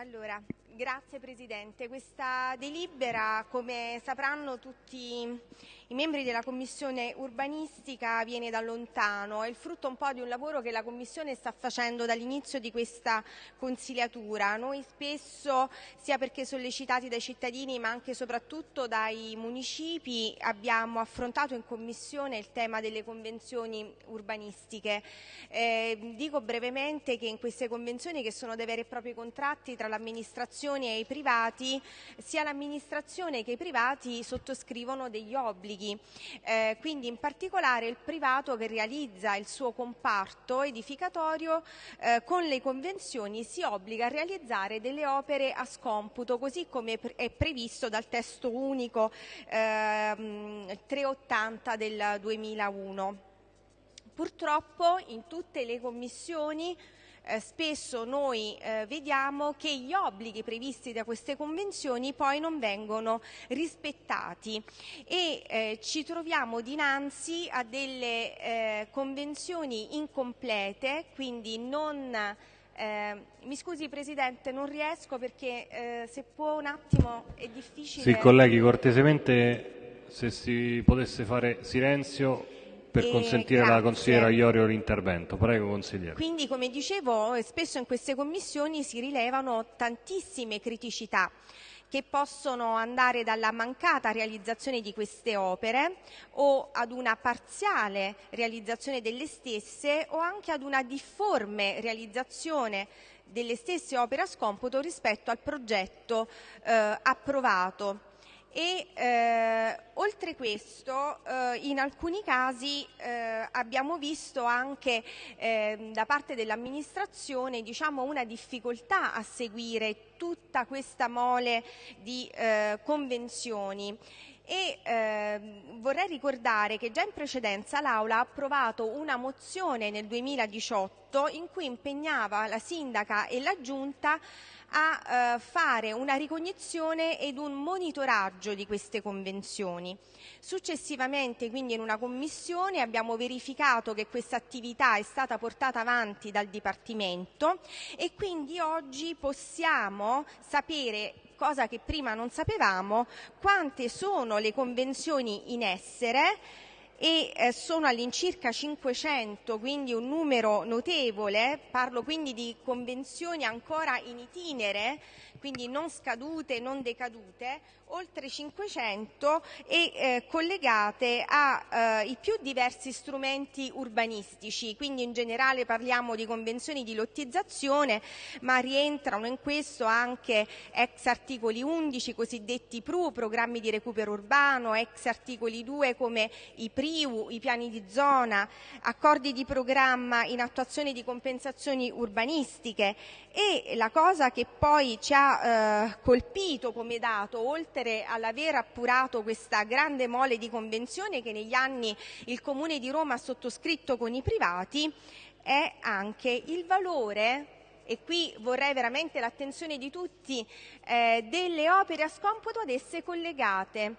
Allora, grazie Presidente. Questa delibera, come sapranno tutti i membri della Commissione urbanistica, viene da lontano. È il frutto un po' di un lavoro che la Commissione sta facendo dall'inizio di questa consigliatura. Noi spesso, sia perché sollecitati dai cittadini ma anche e soprattutto dai municipi, abbiamo affrontato in Commissione il tema delle convenzioni urbanistiche. Eh, dico brevemente che in queste convenzioni, che sono dei veri e propri contratti tra l'amministrazione e i privati, sia l'amministrazione che i privati sottoscrivono degli obblighi. Eh, quindi in particolare il privato che realizza il suo comparto edificatorio eh, con le convenzioni si obbliga a realizzare delle opere a scomputo, così come è previsto dal testo unico ehm, 380 del 2001. Purtroppo in tutte le commissioni eh, spesso noi eh, vediamo che gli obblighi previsti da queste convenzioni poi non vengono rispettati e eh, ci troviamo dinanzi a delle eh, convenzioni incomplete, quindi non eh, mi scusi Presidente, non riesco perché eh, se può un attimo è difficile. Sì, colleghi, cortesemente se si potesse fare silenzio per consentire alla consigliera Iorio l'intervento. Prego, consigliere. Quindi, come dicevo, spesso in queste commissioni si rilevano tantissime criticità che possono andare dalla mancata realizzazione di queste opere o ad una parziale realizzazione delle stesse o anche ad una difforme realizzazione delle stesse opere a scomputo rispetto al progetto eh, approvato e eh, oltre questo eh, in alcuni casi eh, abbiamo visto anche eh, da parte dell'amministrazione diciamo, una difficoltà a seguire tutta questa mole di eh, convenzioni. E ehm, vorrei ricordare che già in precedenza l'Aula ha approvato una mozione nel 2018 in cui impegnava la sindaca e la giunta a eh, fare una ricognizione ed un monitoraggio di queste convenzioni. Successivamente, quindi in una commissione, abbiamo verificato che questa attività è stata portata avanti dal Dipartimento e quindi oggi possiamo sapere cosa che prima non sapevamo, quante sono le convenzioni in essere e eh, sono all'incirca 500, quindi un numero notevole, parlo quindi di convenzioni ancora in itinere, quindi non scadute, non decadute, oltre 500 e eh, collegate ai più diversi strumenti urbanistici, quindi in generale parliamo di convenzioni di lottizzazione, ma rientrano in questo anche ex articoli 11 cosiddetti PRU, programmi di recupero urbano, ex articoli 2 come i PRIU, i piani di zona, accordi di programma in attuazione di compensazioni urbanistiche. E la cosa che poi ci ha eh, colpito come dato, oltre all'aver appurato questa grande mole di convenzioni che negli anni il Comune di Roma ha sottoscritto con i privati, è anche il valore e qui vorrei veramente l'attenzione di tutti, eh, delle opere a scomputo ad esse collegate.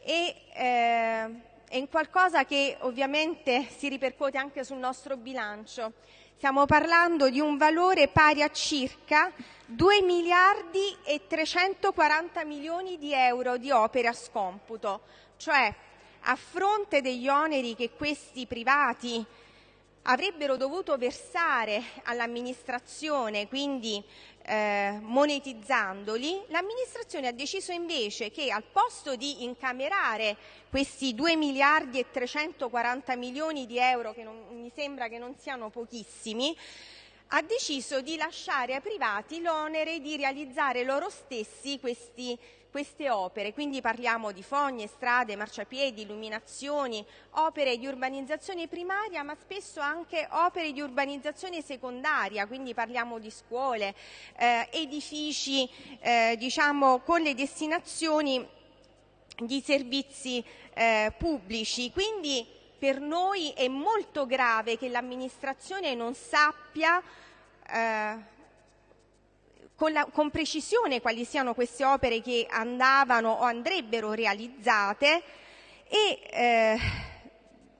E, eh, è in qualcosa che ovviamente si ripercuote anche sul nostro bilancio. Stiamo parlando di un valore pari a circa 2 miliardi e 340 milioni di euro di opere a scomputo, cioè a fronte degli oneri che questi privati avrebbero dovuto versare all'amministrazione, quindi eh, monetizzandoli, l'amministrazione ha deciso invece che al posto di incamerare questi 2 miliardi e 340 milioni di euro, che non, mi sembra che non siano pochissimi, ha deciso di lasciare ai privati l'onere di realizzare loro stessi questi, queste opere. Quindi parliamo di fogne, strade, marciapiedi, illuminazioni, opere di urbanizzazione primaria, ma spesso anche opere di urbanizzazione secondaria, quindi parliamo di scuole, eh, edifici eh, diciamo, con le destinazioni di servizi eh, pubblici. Quindi per noi è molto grave che l'amministrazione non sappia eh, con, la- con precisione quali siano queste opere che andavano o andrebbero realizzate e eh,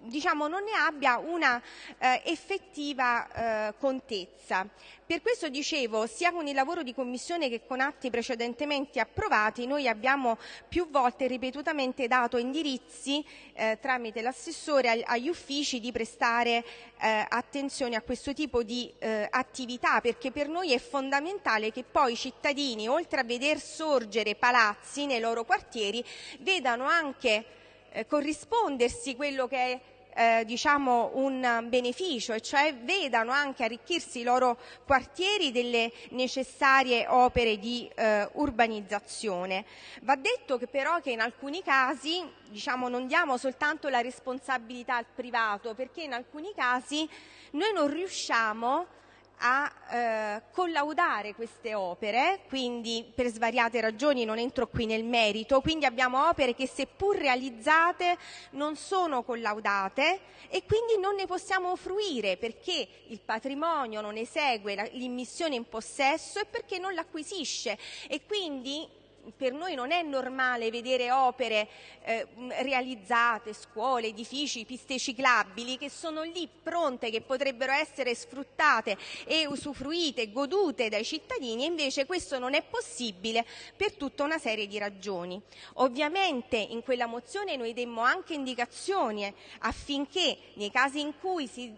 diciamo, non ne abbia una eh, effettiva eh, contezza. Per questo dicevo, sia con il lavoro di commissione che con atti precedentemente approvati, noi abbiamo più volte ripetutamente dato indirizzi eh, tramite l'assessore agli uffici di prestare eh, attenzione a questo tipo di eh, attività, perché per noi è fondamentale che poi i cittadini, oltre a veder sorgere palazzi nei loro quartieri, vedano anche eh, corrispondersi quello che è eh, diciamo un beneficio e cioè vedano anche arricchirsi i loro quartieri delle necessarie opere di eh, urbanizzazione. Va detto che però che in alcuni casi diciamo, non diamo soltanto la responsabilità al privato perché in alcuni casi noi non riusciamo a eh, collaudare queste opere, quindi per svariate ragioni non entro qui nel merito, quindi abbiamo opere che seppur realizzate non sono collaudate e quindi non ne possiamo fruire perché il patrimonio non esegue l'immissione in possesso e perché non l'acquisisce. E quindi per noi non è normale vedere opere eh, realizzate, scuole, edifici, piste ciclabili che sono lì pronte, che potrebbero essere sfruttate e usufruite, godute dai cittadini, e invece questo non è possibile per tutta una serie di ragioni. Ovviamente in quella mozione noi demmo anche indicazioni affinché nei casi in cui si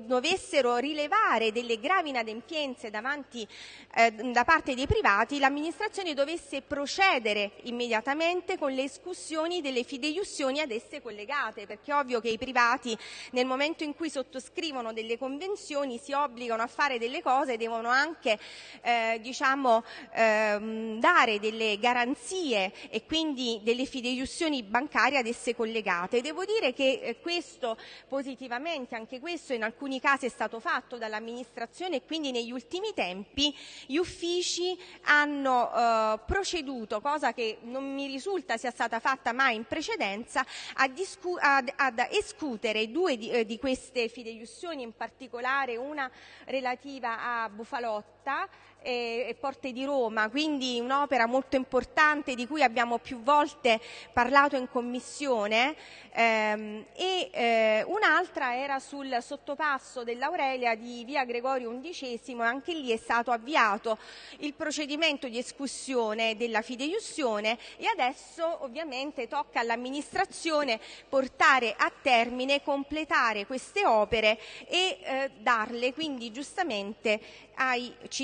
dovessero rilevare delle gravi inadempienze davanti, eh, da parte dei privati, l'amministrazione dovesse procedere procedere immediatamente con le escussioni delle fideiussioni ad esse collegate, perché è ovvio che i privati nel momento in cui sottoscrivono delle convenzioni si obbligano a fare delle cose e devono anche eh, diciamo, eh, dare delle garanzie e quindi delle fideiussioni bancarie ad esse collegate. Devo dire che eh, questo positivamente, anche questo in alcuni casi è stato fatto dall'amministrazione e quindi negli ultimi tempi gli uffici hanno eh, proceduto proceduto, cosa che non mi risulta sia stata fatta mai in precedenza, ad, ad escutere due di, eh, di queste fideiussioni, in particolare una relativa a Bufalotta e, e Porte di Roma, quindi un'opera molto importante di cui abbiamo più volte parlato in commissione ehm, e eh, un'altra era sul sottopasso dell'Aurelia di via Gregorio XI anche lì è stato avviato il procedimento di escussione della fideiussione e adesso ovviamente tocca all'amministrazione portare a termine, completare queste opere e eh, darle quindi giustamente ai cittadini.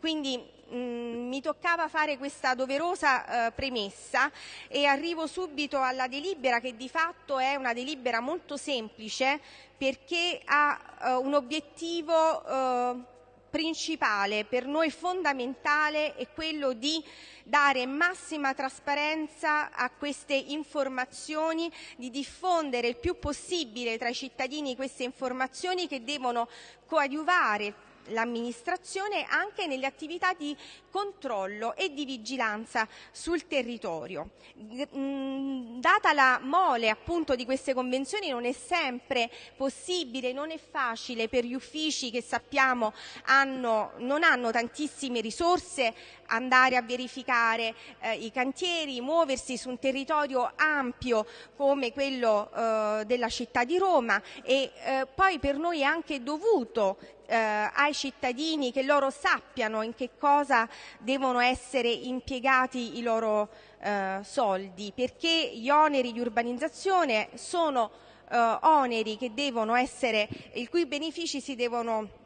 Quindi mh, mm, mi toccava fare questa doverosa eh, premessa e arrivo subito alla delibera che di fatto è una delibera molto semplice perché ha eh, un obiettivo eh, principale, per noi fondamentale, è quello di dare massima trasparenza a queste informazioni, di diffondere il più possibile tra i cittadini queste informazioni che devono coadiuvare l'amministrazione anche nelle attività di controllo e di vigilanza sul territorio. Data la mole appunto di queste convenzioni non è sempre possibile, non è facile per gli uffici che sappiamo hanno, non hanno tantissime risorse andare a verificare eh, i cantieri, muoversi su un territorio ampio come quello eh, della città di Roma e eh, poi per noi è anche dovuto eh, ai cittadini che loro sappiano in che cosa devono essere impiegati i loro eh, soldi, perché gli oneri di urbanizzazione sono eh, oneri che devono essere, i cui benefici si devono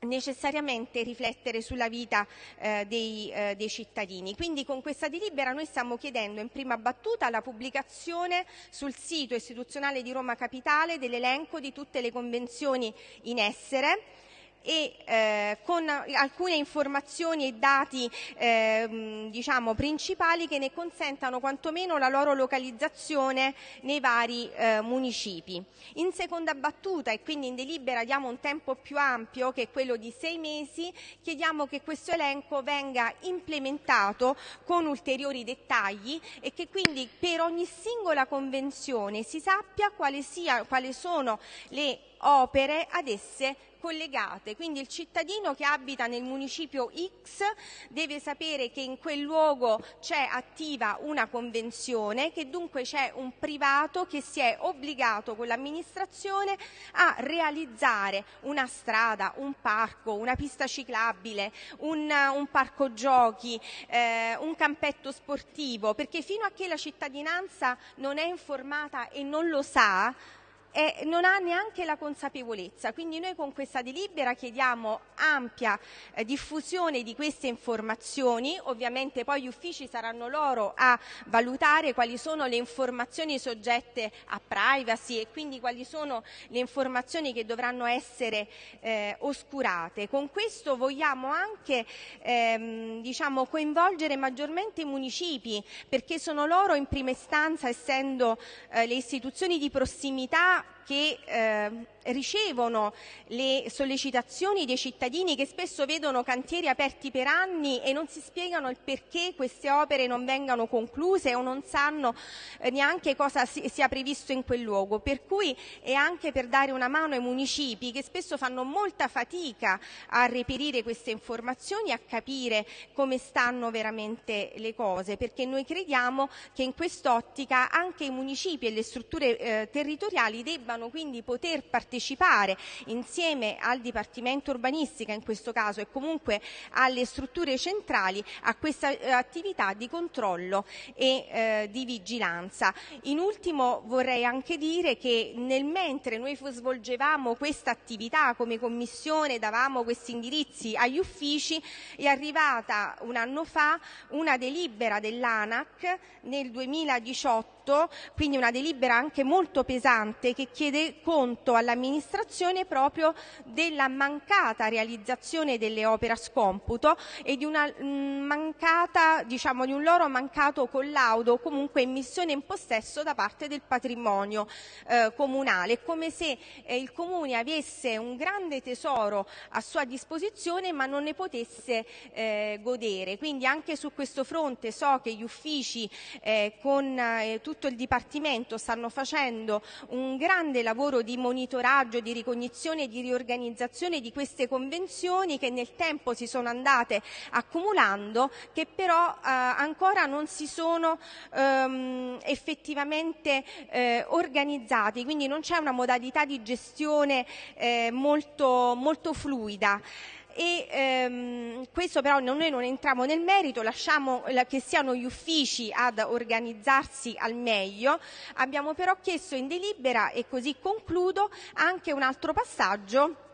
necessariamente riflettere sulla vita eh, dei, eh, dei, cittadini. Quindi con questa delibera noi stiamo chiedendo in prima battuta la pubblicazione sul sito istituzionale di Roma Capitale dell'elenco di tutte le convenzioni in essere e eh, con alcune informazioni e dati eh, diciamo, principali che ne consentano quantomeno la loro localizzazione nei vari eh, municipi. In seconda battuta e quindi in delibera diamo un tempo più ampio che è quello di sei mesi, chiediamo che questo elenco venga implementato con ulteriori dettagli e che quindi per ogni singola convenzione si sappia quali, sia, quali sono le opere ad esse collegate, quindi il cittadino che abita nel municipio X deve sapere che in quel luogo c'è attiva una convenzione, che dunque c'è un privato che si è obbligato con l'amministrazione a realizzare una strada, un parco, una pista ciclabile, un, un parco giochi, eh, un campetto sportivo, perché fino a che la cittadinanza non è informata e non lo sa, e non ha neanche la consapevolezza. Quindi noi con questa delibera chiediamo ampia eh, diffusione di queste informazioni, ovviamente poi gli uffici saranno loro a valutare quali sono le informazioni soggette a privacy e quindi quali sono le informazioni che dovranno essere eh, oscurate. Con questo vogliamo anche ehm, diciamo, coinvolgere maggiormente i municipi perché sono loro in prima istanza, essendo eh, le istituzioni di prossimità, 시작! Che eh, ricevono le sollecitazioni dei cittadini che spesso vedono cantieri aperti per anni e non si spiegano il perché queste opere non vengano concluse o non sanno eh, neanche cosa si, sia previsto in quel luogo. Per cui è anche per dare una mano ai municipi che spesso fanno molta fatica a reperire queste informazioni, a capire come stanno veramente le cose, perché noi crediamo che in quest'ottica anche i municipi e le strutture eh, territoriali debbano quindi poter partecipare partecipare insieme al Dipartimento Urbanistica in questo caso e comunque alle strutture centrali a questa eh, attività di controllo e eh, di vigilanza. In ultimo vorrei anche dire che nel mentre noi svolgevamo questa attività come Commissione, davamo questi indirizzi agli uffici, è arrivata un anno fa una delibera dell'ANAC nel 2018, quindi una delibera anche molto pesante che chiede conto alla all'amministrazione proprio della mancata realizzazione delle opere a scomputo e di, una mm, mancata, diciamo, di un loro mancato collaudo o comunque emissione in possesso da parte del patrimonio eh, comunale, come se eh, il comune avesse un grande tesoro a sua disposizione ma non ne potesse eh, godere. Quindi anche su questo fronte so che gli uffici eh, con eh, tutto il Dipartimento stanno facendo un grande lavoro di monitoraggio di ricognizione e di riorganizzazione di queste convenzioni che nel tempo si sono andate accumulando, che però eh, ancora non si sono ehm, effettivamente eh, organizzati, quindi non c'è una modalità di gestione eh, molto, molto fluida questo però noi non entriamo nel merito, lasciamo che siano gli uffici ad organizzarsi al meglio. Abbiamo però chiesto in delibera, e così concludo, anche un altro passaggio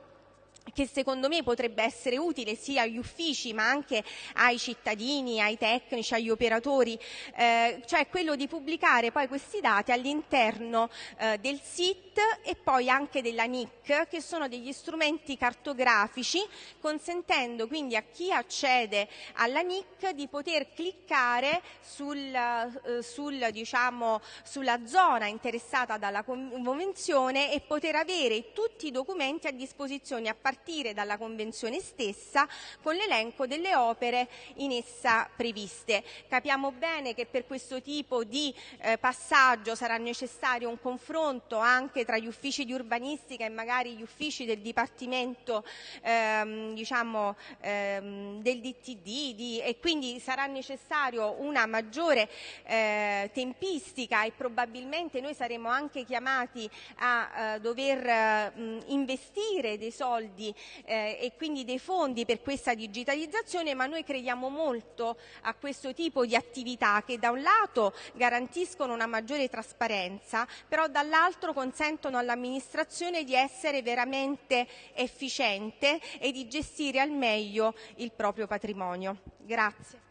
che secondo me potrebbe essere utile sia agli uffici ma anche ai cittadini, ai tecnici, agli operatori, eh, cioè quello di pubblicare poi questi dati all'interno eh, del SIT e poi anche della NIC, che sono degli strumenti cartografici, consentendo quindi a chi accede alla NIC di poter cliccare sul, eh, sul, diciamo, sulla zona interessata dalla convenzione e poter avere tutti i documenti a disposizione a partire partire dalla Convenzione stessa con l'elenco delle opere in essa previste. Capiamo bene che per questo tipo di eh, passaggio sarà necessario un confronto anche tra gli uffici di urbanistica e magari gli uffici del Dipartimento ehm, diciamo, ehm, del DTD di, e quindi sarà necessario una maggiore eh, tempistica e probabilmente noi saremo anche chiamati a eh, dover eh, investire dei soldi eh, e quindi dei fondi per questa digitalizzazione, ma noi crediamo molto a questo tipo di attività che da un lato garantiscono una maggiore trasparenza, però dall'altro consentono all'amministrazione di essere veramente efficiente e di gestire al meglio il proprio patrimonio. Grazie.